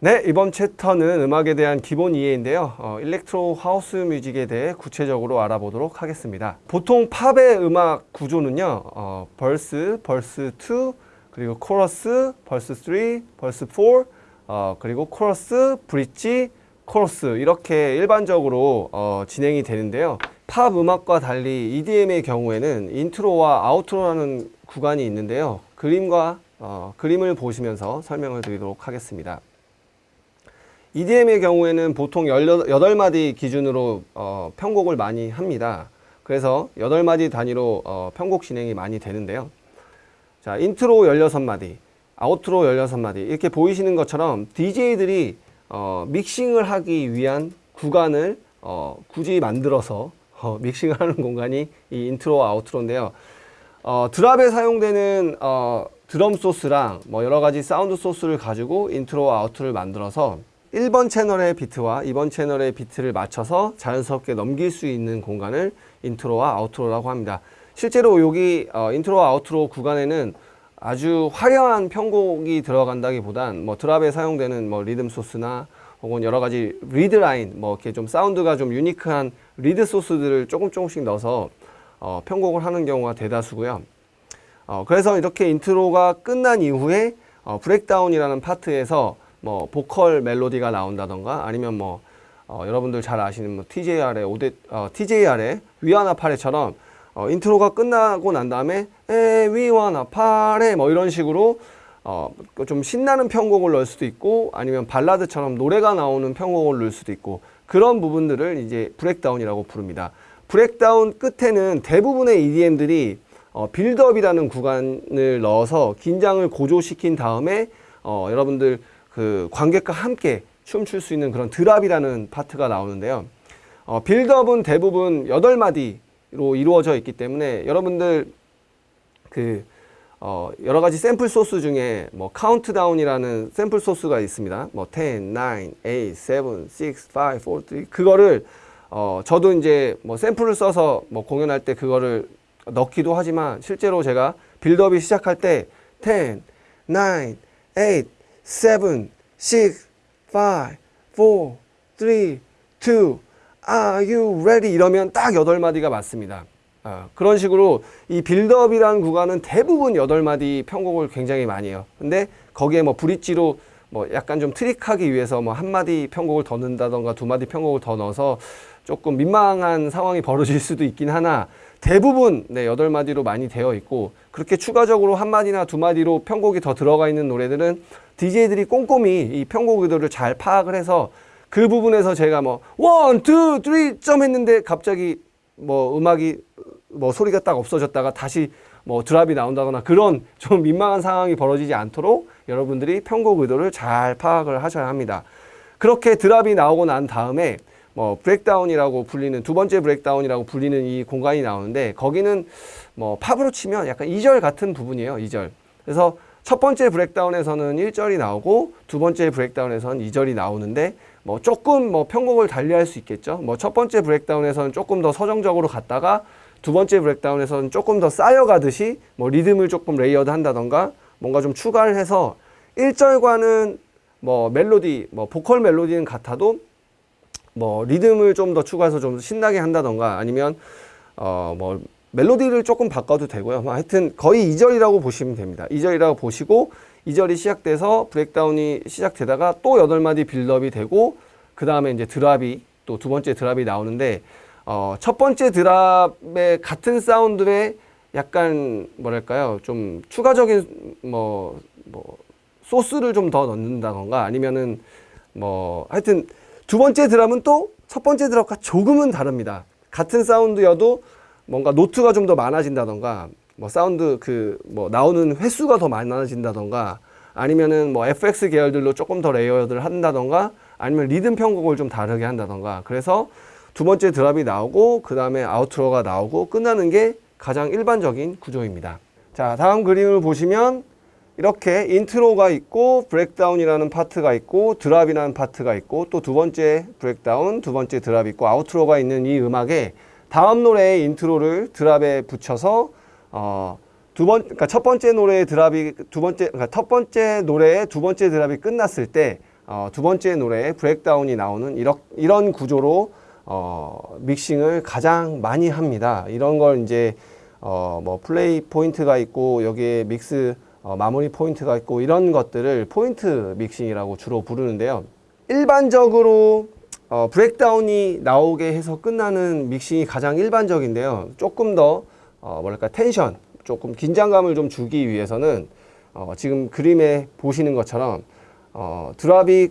네, 이번 챕터는 음악에 대한 기본 이해인데요. 어, electro house music에 대해 구체적으로 알아보도록 하겠습니다. 보통 팝의 음악 구조는요. 어, verse, verse 2, 그리고 코러스, verse 3, verse 4, 어, 그리고 코러스, 브릿지, 코러스 이렇게 일반적으로 어, 진행이 되는데요. 팝 음악과 달리 EDM의 경우에는 인트로와 outro라는 구간이 있는데요. 그림과 어, 그림을 보시면서 설명을 드리도록 하겠습니다. EDM의 경우에는 보통 18마디 기준으로 어, 편곡을 많이 합니다. 그래서 8마디 단위로 어, 편곡 진행이 많이 되는데요. 자, 인트로 16마디, outro 16마디 이렇게 보이시는 것처럼 DJ들이 어, 믹싱을 하기 위한 구간을 어, 굳이 만들어서 어, 믹싱을 하는 공간이 이 인트로 outro인데요. 어, drop에 사용되는 어, 드럼 소스랑 뭐 여러 가지 사운드 소스를 가지고 인트로 outro를 만들어서 1번 채널의 비트와 2번 채널의 비트를 맞춰서 자연스럽게 넘길 수 있는 공간을 인트로와 outro라고 합니다. 실제로 여기 어, 인트로 outro 구간에는 아주 화려한 편곡이 들어간다기보단 뭐 drop에 사용되는 뭐 리듬 소스나 혹은 여러 가지 lead 라인 뭐 이렇게 좀 사운드가 좀 unique한 lead 소스들을 조금 조금씩 넣어서 어, 편곡을 하는 경우가 대다수고요. 어, 그래서 이렇게 인트로가 끝난 이후에 어, breakdown이라는 파트에서 뭐 보컬 멜로디가 나온다던가 아니면 뭐 어, 여러분들 잘 아시는 뭐 TJR의 Ode 어, TJR의 We Wanna Party처럼 어, 인트로가 끝나고 난 다음에 에 We Wanna Party 뭐 이런 식으로 어, 좀 신나는 편곡을 넣을 수도 있고 아니면 발라드처럼 노래가 나오는 편곡을 넣을 수도 있고 그런 부분들을 이제 breakdown이라고 부릅니다. breakdown 끝에는 대부분의 EDM들이 어, build-up이라는 구간을 넣어서 긴장을 고조시킨 다음에 어, 여러분들 그 관객과 함께 춤출 수 있는 그런 drop이라는 파트가 나오는데요. 어, build-up은 대부분 8마디로 이루어져 있기 때문에 여러분들 그 어, 여러 가지 샘플 소스 중에 뭐 카운트다운이라는 샘플 소스가 있습니다. 뭐 10, 9, 8, 7, 6, 5, 4, 3 그거를 어, 저도 이제 뭐 샘플을 써서 뭐 공연할 때 그거를 넣기도 하지만 실제로 제가 빌드업이 시작할 때 10, 9, 8, 7, 6, 5, 4, 3, 2, Are you ready? 이러면 딱 8마디가 맞습니다. 어, 그런 식으로 이 빌드업이라는 구간은 대부분 8마디 편곡을 굉장히 많이 해요. 근데 거기에 뭐 브릿지로 뭐 약간 좀 트릭하기 위해서 뭐 한마디 편곡을 더 넣는다던가 두 마디 편곡을 더 넣어서 조금 민망한 상황이 벌어질 수도 있긴 하나 대부분 네, 8마디로 많이 되어 있고 그렇게 추가적으로 한 마디나 두 마디로 편곡이 더 들어가 있는 노래들은 DJ들이 꼼꼼히 이 편곡 의도를 잘 파악을 해서 그 부분에서 제가 뭐 one, two, three jump 했는데 갑자기 뭐 음악이 뭐 소리가 딱 없어졌다가 다시 뭐 drop이 나온다거나 그런 좀 민망한 상황이 벌어지지 않도록 여러분들이 편곡 의도를 잘 파악을 하셔야 합니다. 그렇게 드랍이 나오고 난 다음에 뭐 breakdown이라고 불리는 두 번째 breakdown이라고 불리는 이 공간이 나오는데 거기는 뭐 팝으로 치면 약간 2절 같은 부분이에요. 2절. 그래서 첫 번째 breakdown에서는 1절이 나오고 두 번째 breakdown에서는 2절이 나오는데 뭐 조금 뭐 편곡을 달리할 수 있겠죠. 뭐 첫 번째 breakdown에서는 조금 더 서정적으로 갔다가 두 번째 breakdown에서는 조금 더 쌓여가듯이 뭐 리듬을 조금 layered 한다던가 뭔가 좀 추가를 해서 1절과는 뭐 멜로디, 뭐 보컬 멜로디는 같아도 뭐 리듬을 좀 더 추가해서 좀 신나게 한다던가 아니면 어 뭐 멜로디를 조금 바꿔도 되고요. 뭐 하여튼 거의 2절이라고 보시면 됩니다. 2절이라고 보시고 2절이 시작돼서 브렉다운이 시작되다가 또 8마디 빌드업이 되고 그 다음에 이제 드랍이 또 두 번째 드랍이 나오는데 어, 첫 번째 드랍의 같은 사운드에 약간 뭐랄까요 좀 추가적인 뭐, 뭐 소스를 좀 더 넣는다던가 아니면은 뭐 하여튼 두 번째 drop은 또 첫 번째 drop과 조금은 다릅니다. 같은 사운드여도 뭔가 노트가 좀 더 많아진다던가 뭐 사운드 그 뭐 나오는 횟수가 더 많아진다던가 아니면은 뭐 FX 계열들로 조금 더 layered를 한다던가 아니면 리듬 편곡을 좀 다르게 한다던가 그래서 두 번째 drop이 나오고 그 다음에 outro가 나오고 끝나는 게 가장 일반적인 구조입니다. 자 다음 그림을 보시면 이렇게 intro가 있고 breakdown이라는 파트가 있고 drop이라는 파트가 있고 또 두 번째 breakdown, 두 번째 drop 있고 outro가 있는 이 음악에 다음 노래의 intro를 drop에 붙여서 어, 두 번, 그러니까 첫 번째 노래의 drop이 두 번째, 그러니까 첫 번째 노래의 두 번째 drop이 끝났을 때 어, 두 번째 노래에 breakdown이 나오는 이런, 이런 구조로 어, 믹싱을 가장 많이 합니다. 이런 걸 이제 어, 뭐 플레이 포인트가 있고 여기에 mix 어, 마무리 포인트가 있고 이런 것들을 포인트 믹싱이라고 주로 부르는데요. 일반적으로 어, breakdown이 나오게 해서 끝나는 믹싱이 가장 일반적인데요. 조금 더 어, 뭐랄까 텐션, 조금 긴장감을 좀 주기 위해서는 어, 지금 그림에 보시는 것처럼 어, 드랍이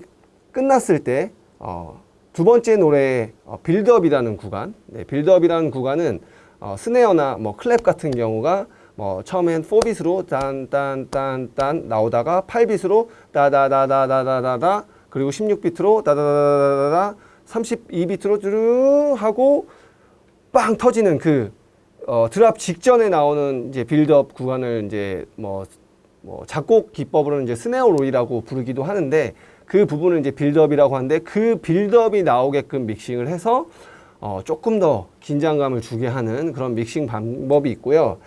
끝났을 때 어, 두 번째 노래의 어, 빌드업이라는 구간, 네, 빌드업이라는 구간은 어, 스네어나 뭐 클랩 같은 경우가 뭐 처음엔 4빗으로 딴딴딴딴 나오다가 8빗으로 다다다다다다다 그리고 16비트로 다다다다다다 32비트로 쭈르 하고 빵 터지는 그 어, drop 직전에 나오는 이제 빌드업 구간을 이제 뭐, 뭐 작곡 기법으로는 이제 snare roll이라고 부르기도 하는데 그 부분을 이제 build-up이라고 하는데 그 build-up이 나오게끔 믹싱을 해서 어, 조금 더 긴장감을 주게 하는 그런 믹싱 방법이 있고요.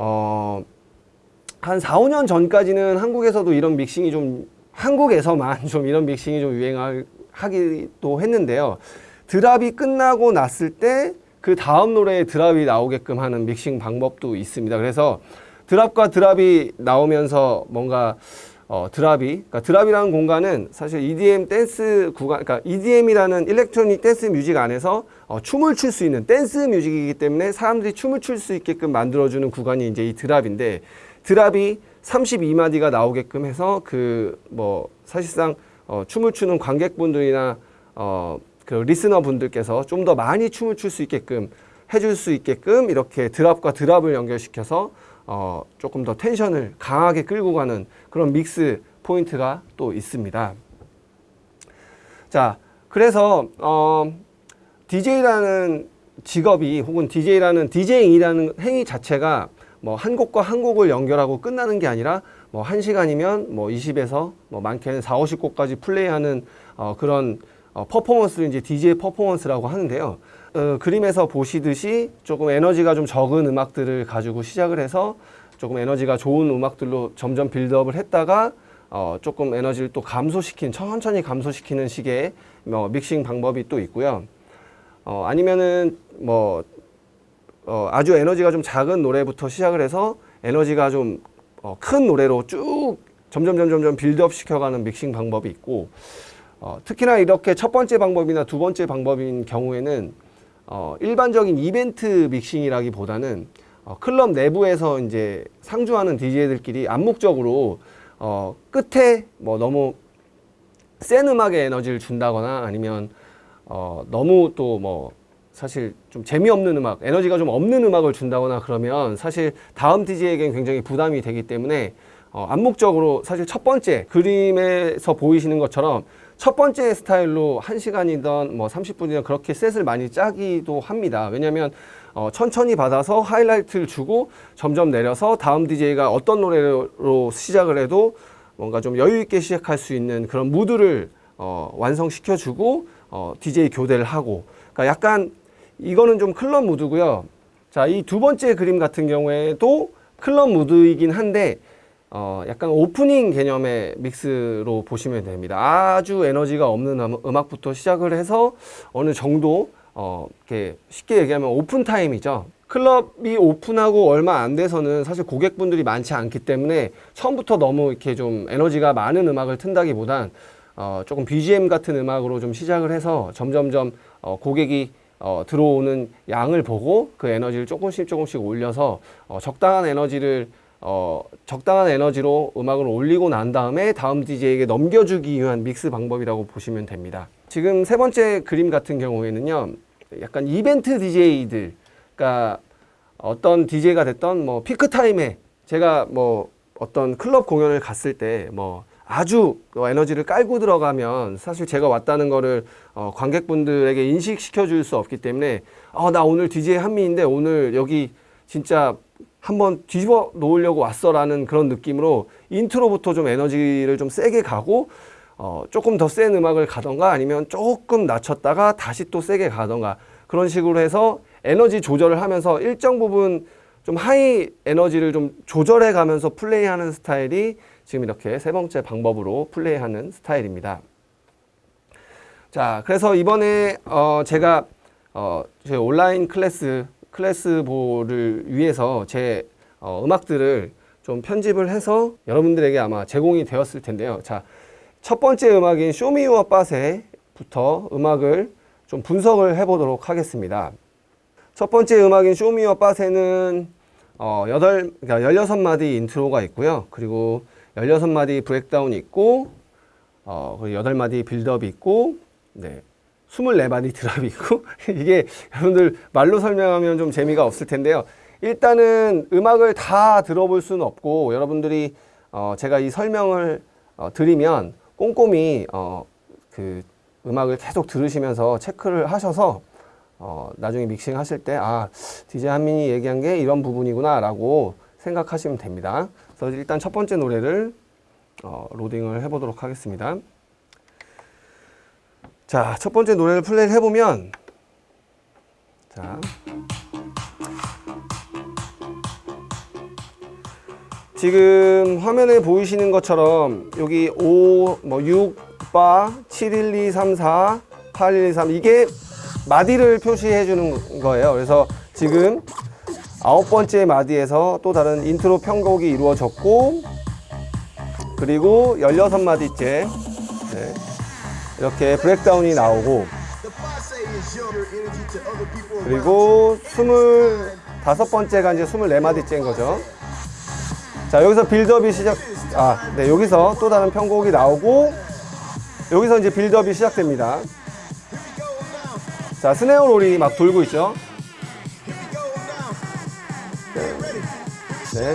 어, 한 4, 5년 전까지는 한국에서도 이런 믹싱이 좀 한국에서만 좀 이런 믹싱이 좀 유행하기도 했는데요. drop이 끝나고 났을 때 그 다음 노래에 drop이 나오게끔 하는 믹싱 방법도 있습니다. 그래서 drop과 drop이 나오면서 뭔가 어, drop이, 그러니까 drop이라는 공간은 사실 EDM 댄스 구간, 그러니까 EDM이라는 electronic dance music 안에서 어, 춤을 출 수 있는 dance music이기 때문에 사람들이 춤을 출 수 있게끔 만들어주는 구간이 이제 이 drop인데 drop이 32마디가 나오게끔 해서 그 뭐 사실상 어, 춤을 추는 관객분들이나 어, 그 listener 분들께서 좀 더 많이 춤을 출 수 있게끔 해줄 수 있게끔 이렇게 drop과 drop을 연결시켜서 어, 조금 더 tension을 강하게 끌고 가는 그런 mix 포인트가 또 있습니다. 자, 그래서 어, DJ라는 직업이 혹은 DJ라는 DJ이라는 행위 자체가 뭐 한 곡과 한 곡을 연결하고 끝나는 게 아니라 뭐한 시간이면 뭐 20에서 뭐 많게는 4, 50곡까지 플레이하는 어, 그런 어, 퍼포먼스를 이제 DJ 퍼포먼스라고 하는데요. 어, 그림에서 보시듯이 조금 에너지가 좀 적은 음악들을 가지고 시작을 해서 조금 에너지가 좋은 음악들로 점점 빌드업을 했다가 어, 조금 에너지를 또 감소시킨 천천히 감소시키는 식의 뭐 믹싱 방법이 또 있고요. 어, 아니면은 뭐 어, 아주 에너지가 좀 작은 노래부터 시작을 해서 에너지가 좀 어, 큰 노래로 쭉 점점 점점 점 빌드업 시켜가는 믹싱 방법이 있고 어, 특히나 이렇게 첫 번째 방법이나 두 번째 방법인 경우에는 어, 일반적인 이벤트 믹싱이라기보다는 어, 클럽 내부에서 이제 상주하는 DJ들끼리 암묵적으로 어, 끝에 뭐 너무 센 음악의 에너지를 준다거나 아니면 어, 너무 또 뭐 사실 좀 재미없는 음악, 에너지가 좀 없는 음악을 준다거나 그러면 사실 다음 DJ에겐 굉장히 부담이 되기 때문에 어, 암묵적으로 사실 첫 번째 그림에서 보이시는 것처럼 첫 번째 스타일로 1시간이든 뭐 30분이든 그렇게 셋을 많이 짜기도 합니다. 왜냐하면 어, 천천히 받아서 하이라이트를 주고 점점 내려서 다음 DJ가 어떤 노래로 시작을 해도 뭔가 좀 여유 있게 시작할 수 있는 그런 무드를 어, 완성시켜주고 어, DJ 교대를 하고 그러니까 약간 이거는 좀 클럽 무드고요. 자, 이 두 번째 그림 같은 경우에도 클럽 무드이긴 한데 어, 약간 오프닝 개념의 mix로 보시면 됩니다. 아주 에너지가 없는 음- 음악부터 시작을 해서 어느 정도 어, 이렇게 쉽게 얘기하면 open time이죠. 클럽이 open하고 얼마 안 돼서는 사실 고객분들이 많지 않기 때문에 처음부터 너무 이렇게 좀 에너지가 많은 음악을 튼다기보단 어, 조금 BGM 같은 음악으로 좀 시작을 해서 점점점 어, 고객이 어, 들어오는 양을 보고 그 에너지를 조금씩 조금씩 올려서 어, 적당한 에너지를 어, 적당한 에너지로 음악을 올리고 난 다음에 다음 DJ에게 넘겨주기 위한 믹스 방법이라고 보시면 됩니다. 지금 세 번째 그림 같은 경우에는요, 약간 이벤트 DJ들, 그러니까 어떤 DJ가 됐던 뭐 피크 타임에 제가 뭐 어떤 클럽 공연을 갔을 때 뭐 아주 그 에너지를 깔고 들어가면 사실 제가 왔다는 거를 어, 관객분들에게 인식시켜 줄 수 없기 때문에 어, 나 오늘 DJ 한민인데 오늘 여기 진짜 한번 뒤집어 놓으려고 왔어라는 그런 느낌으로 intro부터 좀 에너지를 좀 세게 가고 어, 조금 더 센 음악을 가던가 아니면 조금 낮췄다가 다시 또 세게 가던가 그런 식으로 해서 에너지 조절을 하면서 일정 부분 좀 high 에너지를 좀 조절해 가면서 플레이하는 스타일이 지금 이렇게 세 번째 방법으로 플레이하는 스타일입니다. 자, 그래서 이번에 어 제가 어 저희 온라인 클래스 클래스보를 위해서 제 어, 음악들을 좀 편집을 해서 여러분들에게 아마 제공이 되었을 텐데요. 자, 첫 번째 음악인 Show Me Your 빠세부터 음악을 좀 분석을 해보도록 하겠습니다. 첫 번째 음악인 Show Me Your 빠세는 어, 8, 그러니까 16마디 intro가 있고요. 그리고 16마디 breakdown이 있고, 어, 그리고 8마디 build-up이 있고, 네. 24마디 drop이 있고, 이게 여러분들 말로 설명하면 좀 재미가 없을 텐데요. 일단은 음악을 다 들어볼 수는 없고, 여러분들이 어, 제가 이 설명을 어, 드리면 꼼꼼히 어, 그 음악을 계속 들으시면서 체크를 하셔서 어, 나중에 믹싱 하실 때, 아, DJ 한민이 얘기한 게 이런 부분이구나 라고 생각하시면 됩니다. 그래서 일단 첫 번째 노래를 어, 로딩을 해보도록 하겠습니다. 자, 첫 번째 노래를 플레이를 해보면, 자. 지금 화면에 보이시는 것처럼 여기 5, 뭐 6 바, 7, 1, 2, 3, 4, 8, 1, 2, 3 이게 마디를 표시해 주는 거예요. 그래서 지금 아홉 번째 마디에서 또 다른 인트로 편곡이 이루어졌고 그리고 16마디째 네. 이렇게 breakdown이 나오고 그리고 25번째가 이제 24마디째인 거죠. 자, 여기서 빌드업이 시작, 아, 네, 여기서 또 다른 편곡이 나오고, 여기서 이제 빌드업이 시작됩니다. 자, 스네어 롤이 막 돌고 있죠. 네.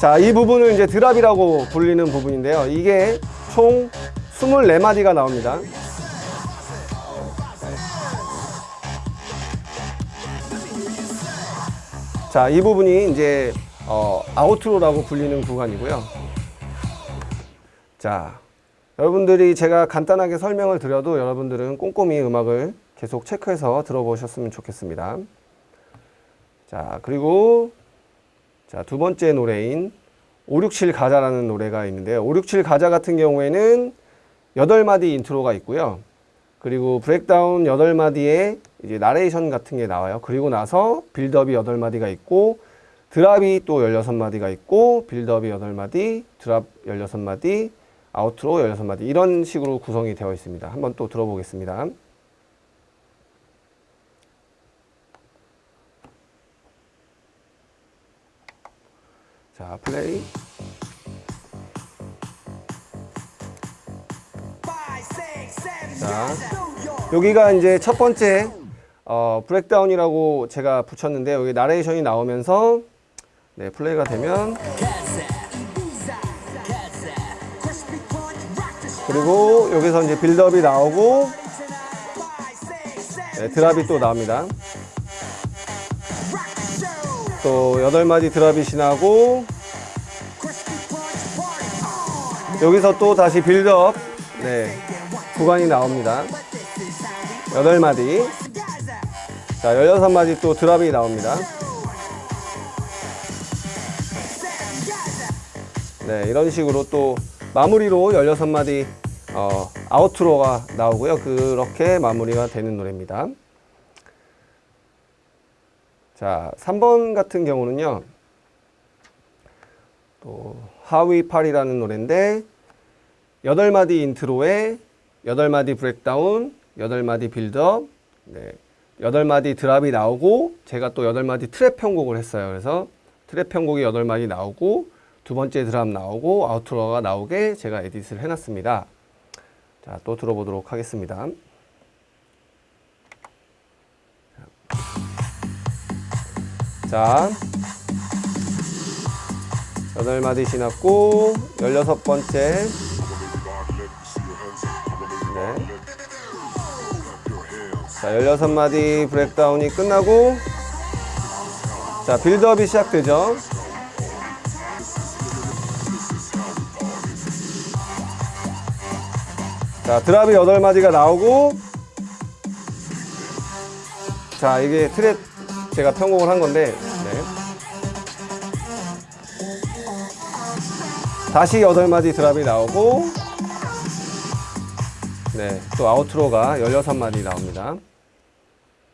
자, 이 부분을 이제 드랍이라고 불리는 부분인데요. 이게 총 24마디가 나옵니다. 자, 이 부분이 이제 어, outro라고 불리는 구간이고요. 자, 여러분들이 제가 간단하게 설명을 드려도 여러분들은 꼼꼼히 음악을 계속 체크해서 들어보셨으면 좋겠습니다. 자, 그리고 자, 두 번째 노래인 567 가자라는 노래가 있는데요. 567 가자 같은 경우에는 8마디 intro가 있고요. 그리고 breakdown 8마디에 이제 나레이션 같은 게 나와요. 그리고 나서 build-up이 8마디가 있고 드랍이 또 16마디가 있고 빌드업이 8마디, 드랍 16마디, 아우트로 16마디 이런 식으로 구성이 되어 있습니다. 한번 또 들어보겠습니다. 자, 플레이. 자, 여기가 이제 첫 번째 어, breakdown이라고 제가 붙였는데 여기 나레이션이 나오면서 네, 플레이가 되면. 그리고 여기서 이제 build-up이 나오고 네, drop이 또 나옵니다. 또 8마디 drop이 지나고 여기서 또 다시 빌드업 네, 구간이 나옵니다. 8마디 자 16마디 또 드랍이 나옵니다. 네, 이런 식으로 또 마무리로 16마디 어, 아우트로가 나오고요. 그렇게 마무리가 되는 노래입니다. 자, 3번 같은 경우는요. 또 하위 팔이라는 노래인데 8마디 intro에 8마디 breakdown, 8마디 빌드업, 네, 8마디 drop이 나오고 제가 또 8마디 trap 편곡을 했어요. 그래서 trap 편곡이 8마디 나오고 두 번째 drop 나오고 outro가 나오게 제가 edit를 해놨습니다. 자, 또 들어보도록 하겠습니다. 자, 8마디 지났고 16번째 네. 자, 16마디 브렉다운이 끝나고 자, 빌드업이 시작되죠. 자, 드랍이 8마디가 나오고 자, 이게 trap 제가 편곡을 한 건데 네. 다시 8마디 drop이 나오고 네, 또 outro가 16마디 나옵니다.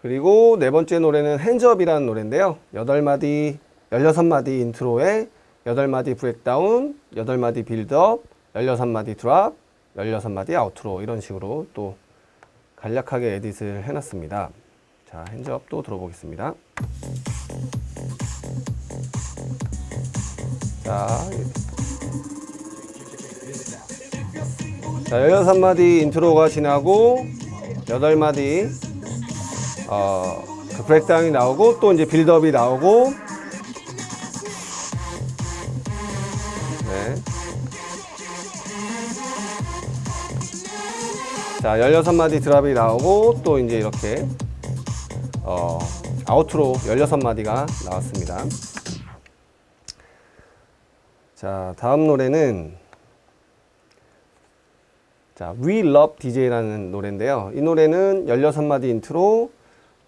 그리고 네 번째 노래는 Hands Up이라는 노래인데요. 8마디, 16마디 intro에 8마디 breakdown, 8마디 빌드업, 16마디 drop, 16마디 outro 이런 식으로 또 간략하게 edit을 해놨습니다. 자, Hands Up 또 들어보겠습니다. 자, 자, 16마디 intro가 지나고 8마디 어, 그 breakdown이 나오고 또 이제 build-up이 나오고 네. 자, 16마디 drop이 나오고 또 이제 이렇게 어, outro 16마디가 나왔습니다. 자, 다음 노래는 자, We Love DJ라는 노래인데요. 이 노래는 16마디 인트로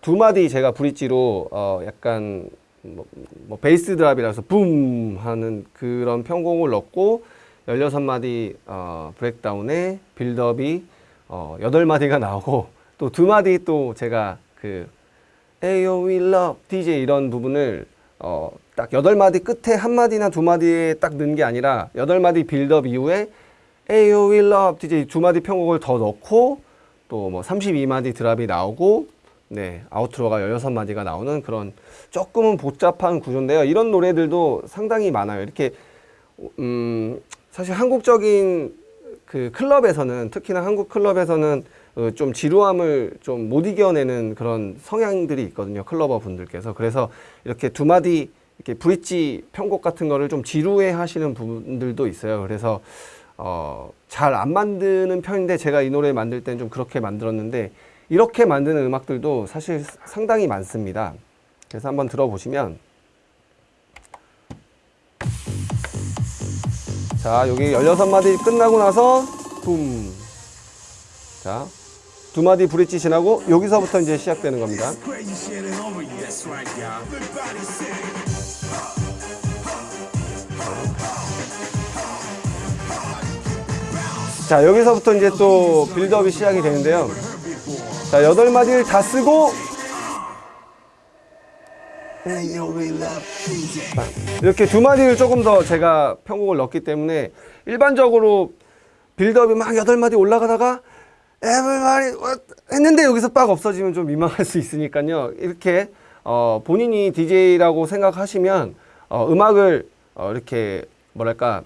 두 마디 제가 bridge로 어 약간 뭐, 뭐 bass drop이라서 boom 하는 그런 편곡을 넣고 16마디 어 breakdown에 build-up이 어 8마디가 나오고 또 두 마디 또 제가 그 Ayo We Love DJ 이런 부분을 어 딱 8마디 끝에 한 마디나 두 마디에 딱 넣은 게 아니라 8마디 빌드업 이후에 We Love DJ 두 마디 편곡을 더 넣고 또 뭐 32마디 drop이 나오고 네, outro가 16마디가 나오는 그런 조금은 복잡한 구조인데요. 이런 노래들도 상당히 많아요. 이렇게 음, 사실 한국적인 그 클럽에서는 특히나 한국 클럽에서는 어, 좀 지루함을 좀 못 이겨내는 그런 성향들이 있거든요. 클러버 분들께서. 그래서 이렇게 두 마디 이렇게 브릿지 편곡 같은 거를 좀 지루해 하시는 분들도 있어요. 그래서 어, 잘 안 만드는 편인데 제가 이 노래 만들 땐 좀 그렇게 만들었는데 이렇게 만드는 음악들도 사실 상당히 많습니다. 그래서 한번 들어보시면. 자 여기 16마디 끝나고 나서 붐. 자, 두 마디 브릿지 지나고 여기서부터 이제 시작되는 겁니다. 자 여기서부터 이제 또 빌드업이 시작이 되는데요. 자 여덟 마디를 다 쓰고 이렇게 두 마디를 조금 더 제가 편곡을 넣기 때문에 일반적으로 빌드업이 막 여덟 마디 올라가다가 에브리바디 했는데 여기서 빡 없어지면 좀 민망할 수 있으니까요. 이렇게 어, 본인이 DJ라고 생각하시면 어, 음악을 어, 이렇게 뭐랄까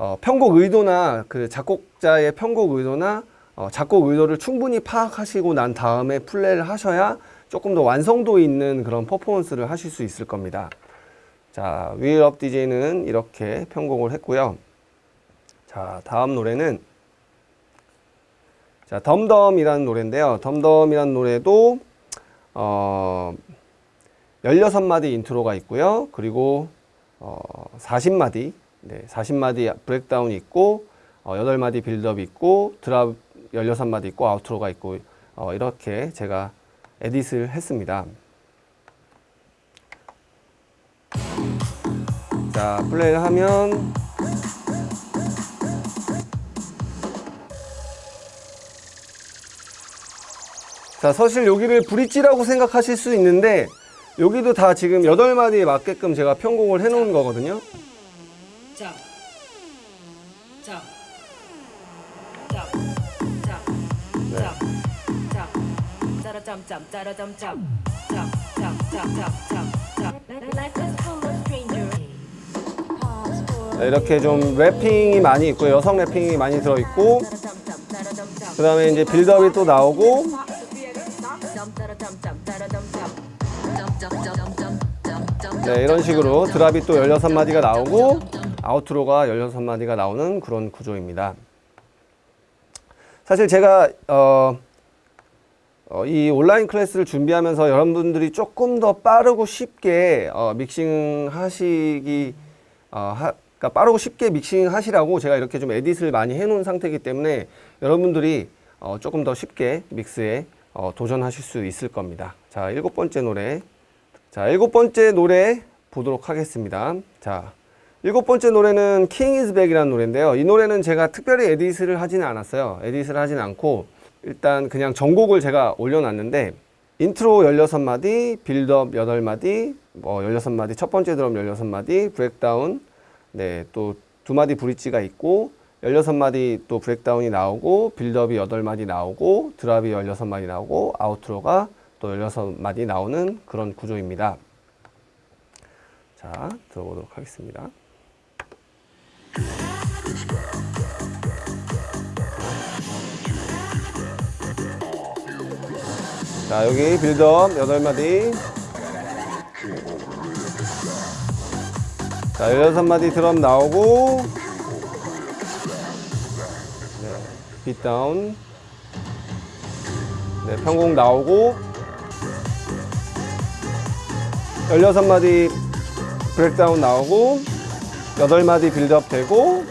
어, 편곡 의도나 그 작곡자의 편곡 의도나 어, 작곡 의도를 충분히 파악하시고 난 다음에 플레이를 하셔야 조금 더 완성도 있는 그런 퍼포먼스를 하실 수 있을 겁니다. 자, of DJ는 이렇게 편곡을 했고요. 자, 다음 노래는 자, 덤덤이라는 노래인데요. 덤덤이라는 노래도 어 16마디 인트로가 있고요. 그리고 어 40마디 네, 40마디 브렉다운이 있고 어 8마디 빌드업이 있고 드랍 16마디 있고 아우트로가 있고 어 이렇게 제가 에딧을 했습니다. 자, 플레이를 하면 자, 사실 여기를 브릿지라고 생각하실 수 있는데 여기도 다 지금 8마디에 맞게끔 제가 편곡을 해 놓은 거거든요. 자, 자, 자, 자, 자, 자, 짜라짬짬, 짜라짬짬, 자, 자, 자, 자, 자, 자. 이렇게 좀 랩핑이 많이 있고요. 여성 랩핑이 많이 들어 있고 짜라짬짬, 짜라짬짬. 그다음에 이제 빌드업이 또 나오고 네, 이런 식으로 drop이 또 16마디가 나오고 outro가 16마디가 나오는 그런 구조입니다. 사실 제가 어, 어, 이 온라인 클래스를 준비하면서 여러분들이 조금 더 빠르고 쉽게 어, 믹싱 하시기 어, 하, 그러니까 빠르고 쉽게 믹싱 하시라고 제가 이렇게 좀 edit을 많이 해놓은 상태이기 때문에 여러분들이 어, 조금 더 쉽게 mix에 어, 도전하실 수 있을 겁니다. 자, 일곱 번째 노래. 자, 일곱 번째 노래 보도록 하겠습니다. 자, 일곱 번째 노래는 King is Back이라는 노래인데요. 이 노래는 제가 특별히 edit를 하지는 않았어요. edit를 하진 않고 일단 그냥 전곡을 제가 올려놨는데 인트로 16마디, 빌드업 8마디, 뭐 16마디, 첫 번째 drop 16마디, breakdown, 네, 또 두 마디 bridge가 있고 16마디 또 breakdown이 나오고 build-up이 8마디 나오고 drop이 16마디 나오고 outro가 또 16마디 나오는 그런 구조입니다. 자, 들어보도록 하겠습니다. 자, 여기 빌드업 8마디. 자, 16마디 드럼 나오고. 네, 빗다운. 네, 편곡 나오고. 16마디 브렉다운 나오고. 8마디 빌드업 되고.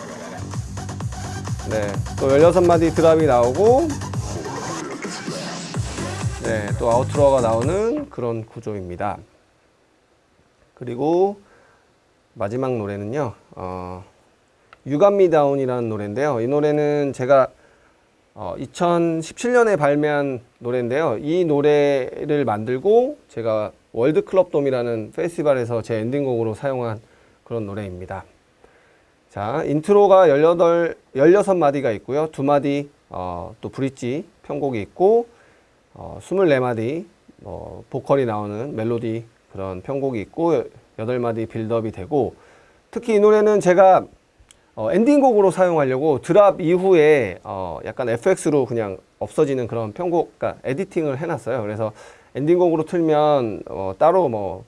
네, 또 16마디 드랍이 나오고. 네, 또 아우트로가 나오는 그런 구조입니다. 그리고 마지막 노래는요, 어, You Got Me Down이라는 노래인데요. 이 노래는 제가 어, 2017년에 발매한 노래인데요. 이 노래를 만들고 제가 World Club Dome이라는 페스티벌에서 제 엔딩곡으로 사용한 그런 노래입니다. 자, intro가 18, 16마디가 있고요. 두 마디 어, 또 bridge 편곡이 있고 어, 24마디 뭐 보컬이 나오는 멜로디 그런 편곡이 있고 8마디 build-up이 되고 특히 이 노래는 제가 어, 엔딩곡으로 사용하려고 drop 이후에 어, 약간 FX로 그냥 없어지는 그런 편곡, 그러니까 editing을 해놨어요. 그래서 엔딩곡으로 틀면 어, 따로 뭐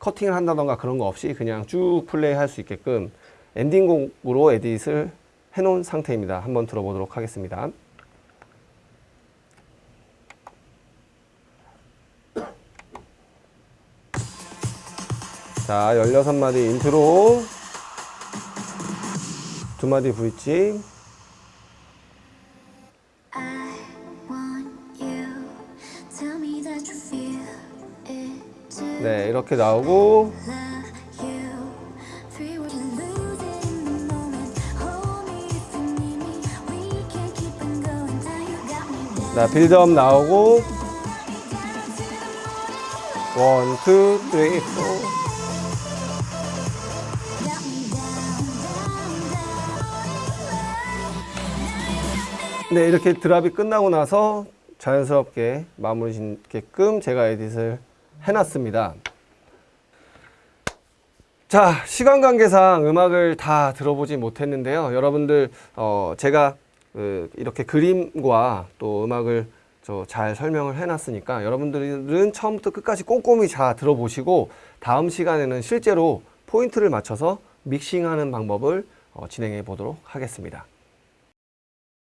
커팅을 한다던가 그런 거 없이 그냥 쭉 플레이 할 수 있게끔 엔딩곡으로 edit를 해놓은 상태입니다. 한번 들어보도록 하겠습니다. 자, 16마디 인트로 두 마디 브릿지 I want you. Tell me that you feel it too. 네, 이렇게 나오고. 나 빌드업 나오고 one, two, three, four 네, 이렇게 drop이 끝나고 나서 자연스럽게 마무리 짓게끔 제가 edit을 해놨습니다. 자, 시간 관계상 음악을 다 들어보지 못했는데요. 여러분들, 어, 제가 그 이렇게 그림과 또 음악을 저 잘 설명을 해놨으니까 여러분들은 처음부터 끝까지 꼼꼼히 잘 들어보시고 다음 시간에는 실제로 포인트를 맞춰서 믹싱하는 방법을 어, 진행해 보도록 하겠습니다.